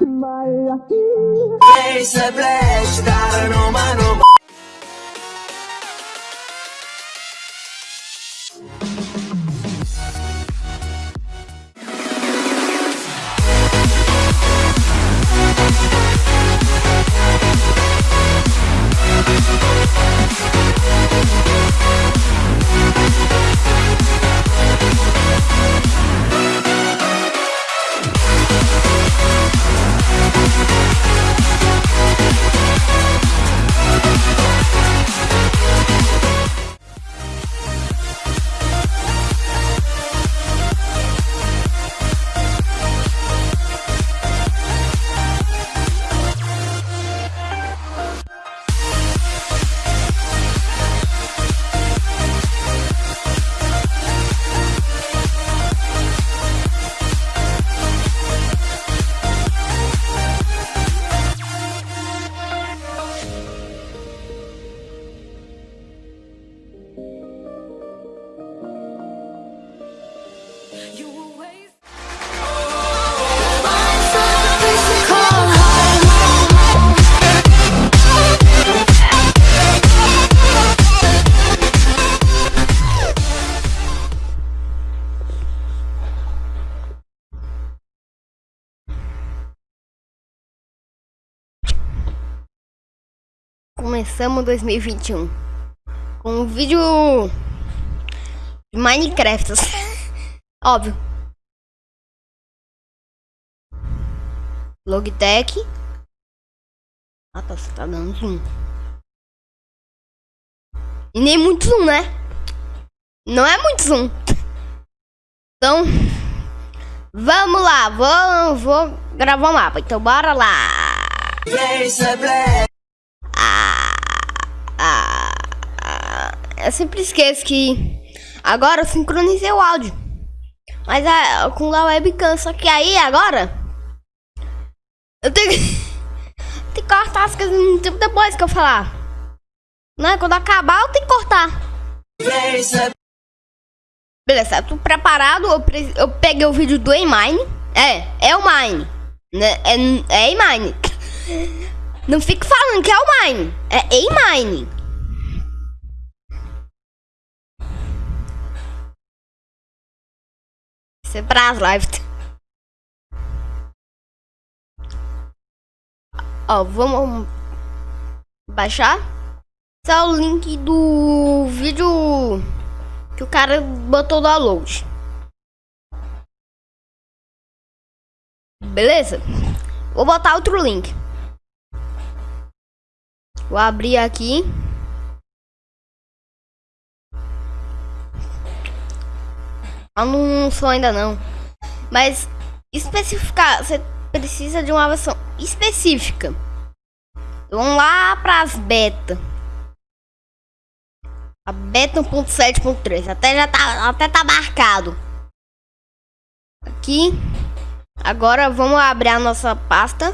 Balla qui. Face e flash, darano mano. Começamos 2021 com um vídeo de Minecraft. Óbvio. Logitech. Ah, tá, você tá dando zoom. E nem muito zoom, né? Não é muito zoom. Então, vamos lá. Vou, vou gravar um mapa. Então, bora lá. face a blast. Ah, ah, eu sempre esqueço que agora eu sincronizei o áudio. Mas ah, com a webcam, só que aí agora eu tenho que, tenho que cortar as coisas no depois que eu falar. Né? Quando acabar eu tenho que cortar. A Beleza, tô preparado. Eu, pre- eu peguei o vídeo do Emine. É, é o Mine. Né? É, é Emine. Não fique falando que é o Mine. É Emine. É para as lives. Ó, vamos baixar. Esse é o link do vídeo que o cara botou download. Beleza? Vou botar outro link. Vou abrir aqui. Ah, não sou ainda não. Mas especificar, você precisa de uma versão específica. Vamos lá para as beta. A beta 1.7.3. Até já tá, até tá marcado. Aqui. Agora vamos abrir a nossa pasta.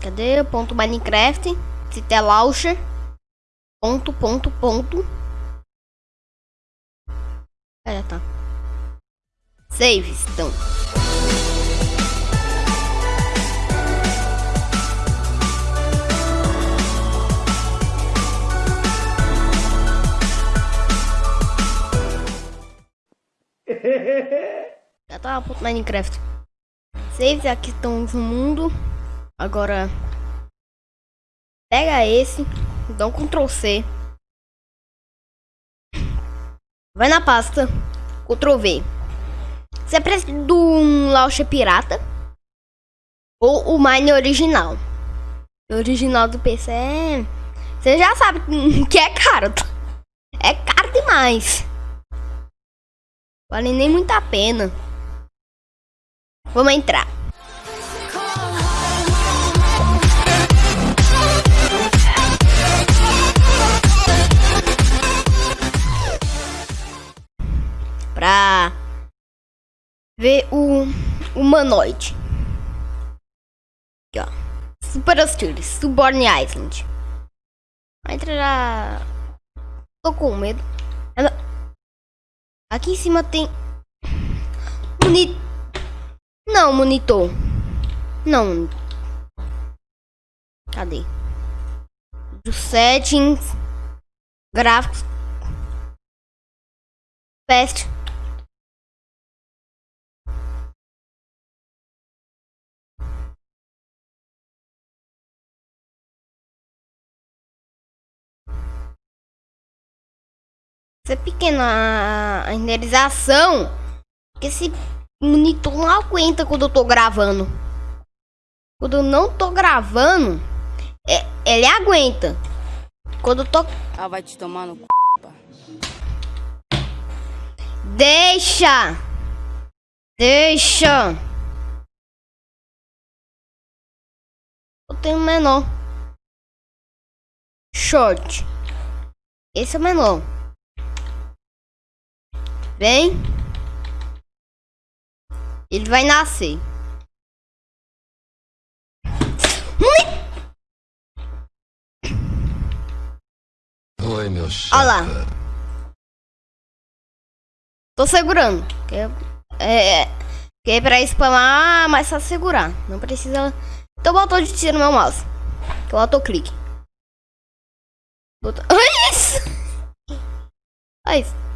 Cadê? Ponto Minecraft. Cité Launcher. Ponto, ponto, ponto. Já tá. Saves, então. Já tá ponto Minecraft. Saves aqui estão no mundo. Agora pega esse, dá um Ctrl C. Vai na pasta, Ctrl V. Você precisa do um launcher pirata ou o Mine original. O original do PC é... Você já sabe que é caro. tá? É caro demais. Vale nem muito a pena. Vamos entrar. Pra ver o humanoide. Aqui, ó. Super Hostile, Suborn Island. Entra já. Tô com medo. Ela- Aqui em cima tem. Uni... Não, monitor. Não. Cadê? Do settings. Gráficos. Pest. Isso é pequena a renderização. Que esse monitor não aguenta quando eu tô gravando. Quando eu não tô gravando, é, ele aguenta. Quando eu tô. Ah, vai te tomar no c... Deixa! Deixa! Eu tenho menor. Short. Esse é o menor. Vem. Ele vai nascer. Oi, meu chefe. Olha lá. Tô segurando. Que é, é, que é pra spamar, mas só segurar. Não precisa. Então botou de tiro no meu mouse. Que eu autoclique. Botou... Olha isso! Olha isso.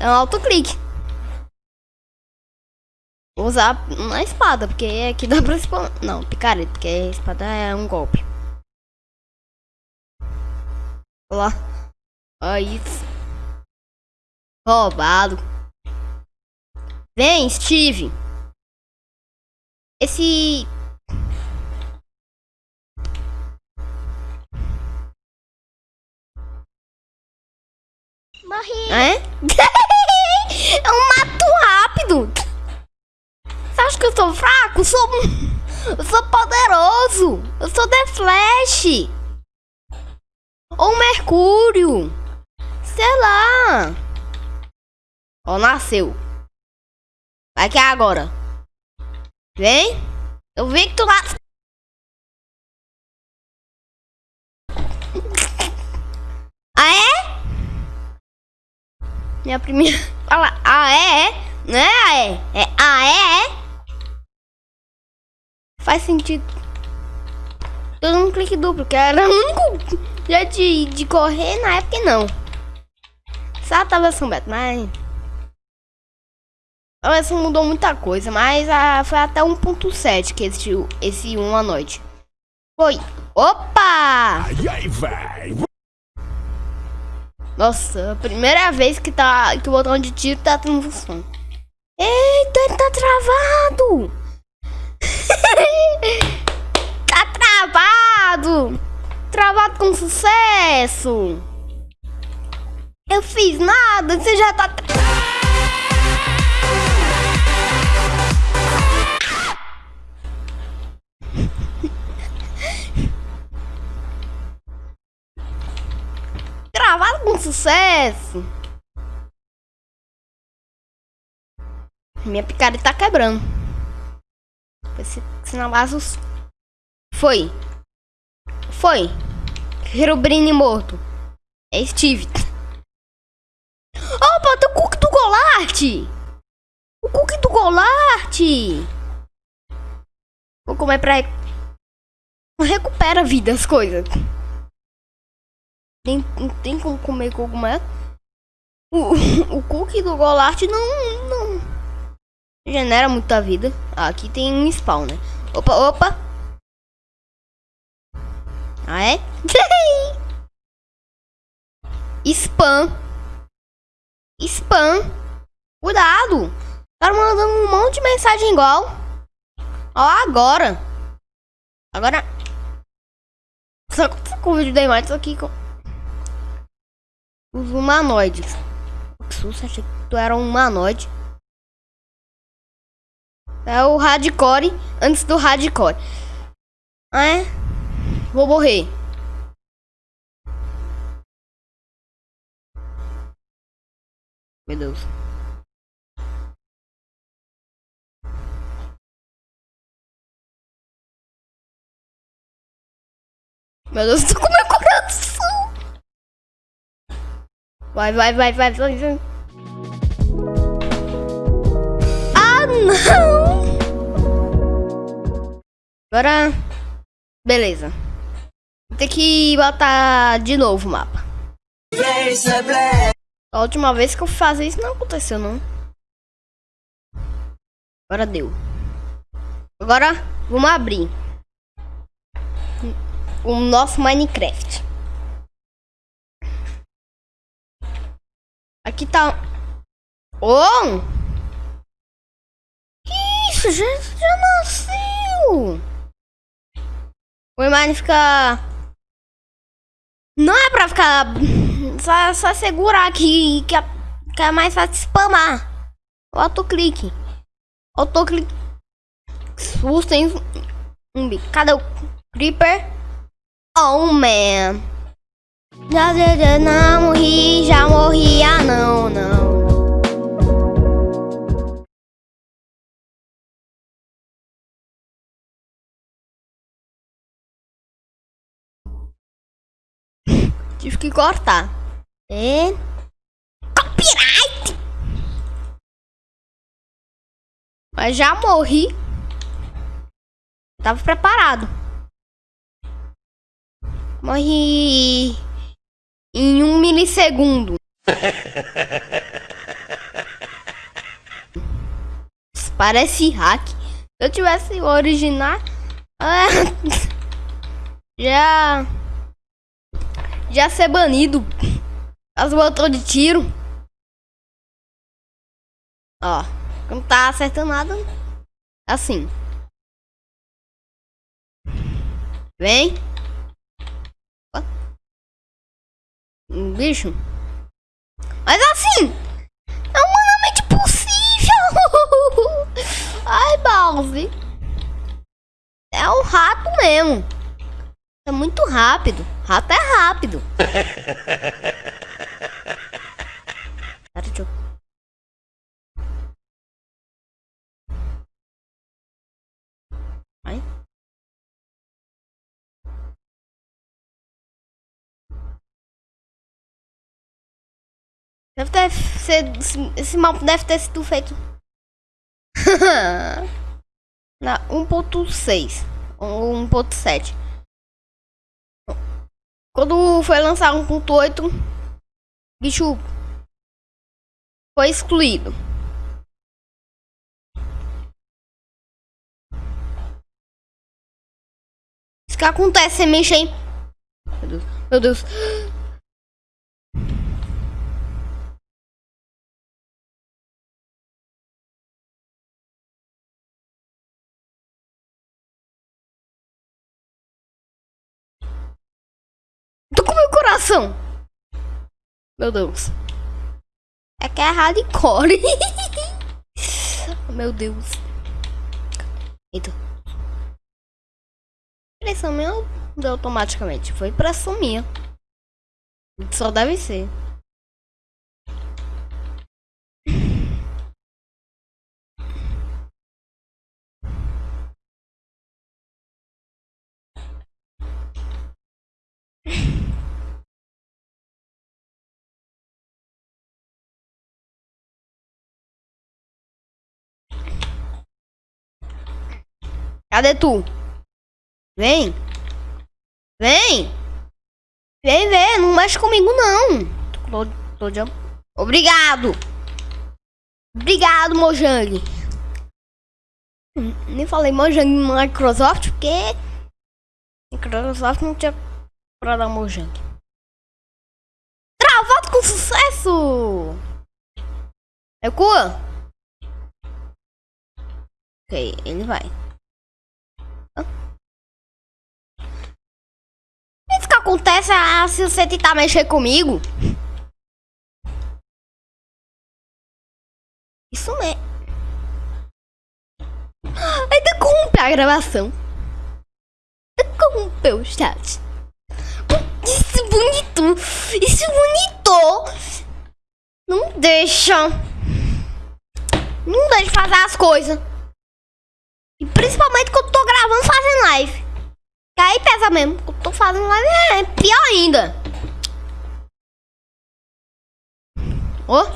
É um autoclique. Vou usar na espada, porque aqui dá pra. Não, picareta, porque a espada é um golpe. Olha lá. Isso. Roubado. Vem, Steve. Esse... Morri. É? um mato rápido. Você acha que eu sou fraco? Eu sou... Eu sou poderoso. Eu sou The Flash. Ou Mercúrio. Sei lá. Ó, nasceu. Vai que é agora. Vem. Eu vi que tu nasceu. Ah, é? Minha primeira. Fala, ah, é? Não é ah, é? É ah, é? Faz sentido. Eu não clique duplo, que era o único jeito de, de correr na época não. Só tava beta, mas. A versão mudou muita coisa, mas a, foi até 1.7 que existiu esse 1 à noite. Foi. Opa! E aí, vai. Nossa, a primeira vez que, tá, que o botão de tiro tá tendo função. Eita, ele tá travado! tá travado! Travado com sucesso! Eu fiz nada, você já tá... com sucesso! Minha picareta tá quebrando. Foi se- sinalazos. Foi. Foi. Herobrine morto. É Steve. Opa, tem o cookie do Golart! O cookie do Golart! Vou comer pra... Recupera a vida, as coisas. Tem, tem como comer cogumelo? O, o cookie do Golart não, não genera muita vida. Ah, aqui tem um spawn, né? Opa, opa. Ah, é? Spam. Spam. Cuidado. Tá mandando um monte de mensagem igual. Ó, agora. Agora. Só com o vídeo da imagem aqui os humanoides. Que susto, achei que tu era um humanoide. É o hardcore antes do hardcore. É? Vou morrer. Meu Deus. Meu Deus, tô com meu Vai, vai, vai, vai, vai, vai. Ah, não! Agora... Beleza. Vou ter que botar de novo o mapa. A última vez que eu fazia isso não aconteceu, não. Agora deu. Agora, vamos abrir o nosso Minecraft. Aqui tá... Oh! Que isso? Já, já nasceu! O Mine fica... Não é pra ficar... Só, só segurar aqui que é, que é mais fácil spamar. O autoclique. Autoclique. Susto, hein? Um bico. Cadê o Creeper? Oh, man. Já, já, não morri, já morri, ah, não, não. Tive que cortar. É. Copyright! Mas já morri. Tava preparado. Morri em um milissegundo. Parece hack. Se eu tivesse o original, ah, já já ser banido. As botou de tiro. Ó, não tá acertando nada. Assim. Vem. Ó. Um bicho. Mas assim, é humanamente possível. Ai, Bowser. É um rato mesmo. É muito rápido. Rato é rápido. Deve ter sido. esse- mapa deve ter sido feito. Na 1.6 ou 1.7. Quando foi lançar 1.8, bicho foi excluído. Isso que acontece, você mexe em... Meu Deus, meu Deus. Meu Deus. É que é hardcore. meu Deus. Eita. Pressão minha automaticamente. Foi pressão minha. Só deve ser. Cadê tu? Vem. Vem. Vem, vem. Não mexe comigo, não. Tô, tô de... Obrigado. Obrigado, Mojang. Hum, Nem falei Mojang Microsoft porque Microsoft não tinha pra dar Mojang. Travado com sucesso. Recua. Ok, ele vai. Isso que acontece ah, se você tentar mexer comigo. Isso mesmo. Ainda interrompe a gravação. Interrompeu o chat. Isso bonito. Isso bonito. Não deixa. Não deixa fazer as coisas. E principalmente quando eu tô gravando fazendo live. Que aí pesa mesmo. Quando eu tô fazendo live é pior ainda. Ó.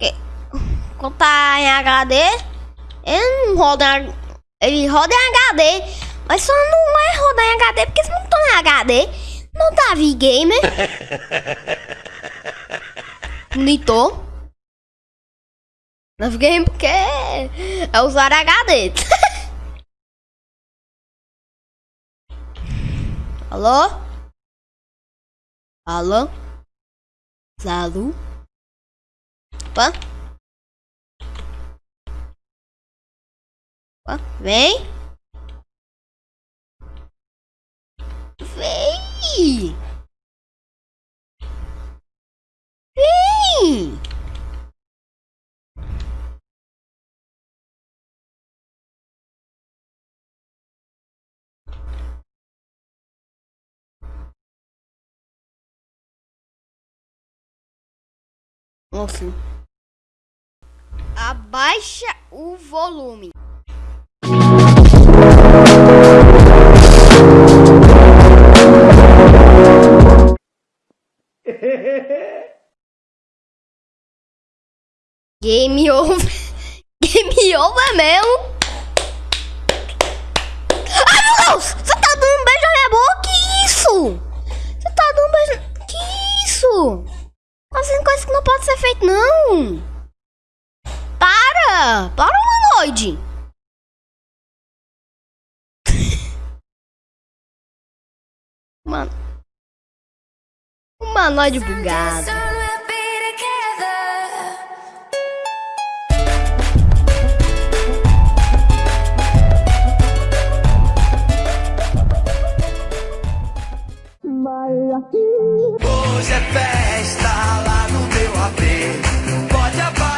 Que- Quando tá em HD, ele não roda em, ele roda em HD, Mas só não é rodar em HD porque você não tá em HD. Não tá V-Gamer. Monitor. Não V-Gamer porque é usar HD. Alô? Alô? Zalu? Opa? Opa! Vem! Vem! Enfim. Abaixa o volume. Game over. Game over mesmo. Ai meu Deus! Você tá dando um beijo na minha boca? Que isso? Você tá dando um beijo. Que isso? Tá fazendo coisa que não pode ser feita, não. Para! Para, humanoide! Mano. Humanoide bugado. Hoje é festa.